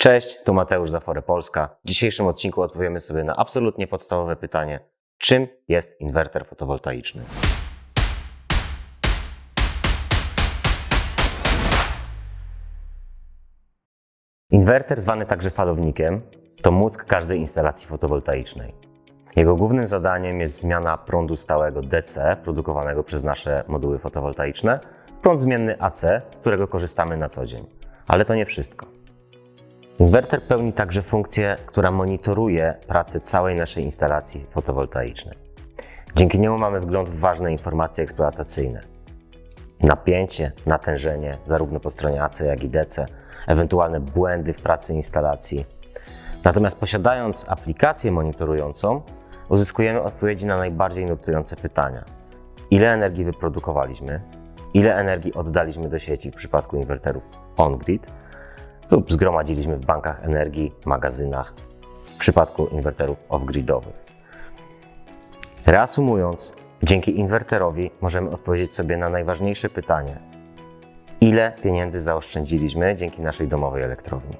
Cześć, tu Mateusz Zafore Polska. W dzisiejszym odcinku odpowiemy sobie na absolutnie podstawowe pytanie: czym jest inwerter fotowoltaiczny? Inwerter, zwany także falownikiem, to mózg każdej instalacji fotowoltaicznej. Jego głównym zadaniem jest zmiana prądu stałego DC, produkowanego przez nasze moduły fotowoltaiczne, w prąd zmienny AC, z którego korzystamy na co dzień. Ale to nie wszystko. Inwerter pełni także funkcję, która monitoruje pracę całej naszej instalacji fotowoltaicznej. Dzięki niemu mamy wgląd w ważne informacje eksploatacyjne. Napięcie, natężenie, zarówno po stronie AC, jak i DC, ewentualne błędy w pracy instalacji. Natomiast posiadając aplikację monitorującą, uzyskujemy odpowiedzi na najbardziej nurtujące pytania. Ile energii wyprodukowaliśmy? Ile energii oddaliśmy do sieci w przypadku inwerterów on-grid? Lub zgromadziliśmy w bankach energii, magazynach w przypadku inwerterów off-gridowych. Reasumując, dzięki inwerterowi możemy odpowiedzieć sobie na najważniejsze pytanie: ile pieniędzy zaoszczędziliśmy dzięki naszej domowej elektrowni?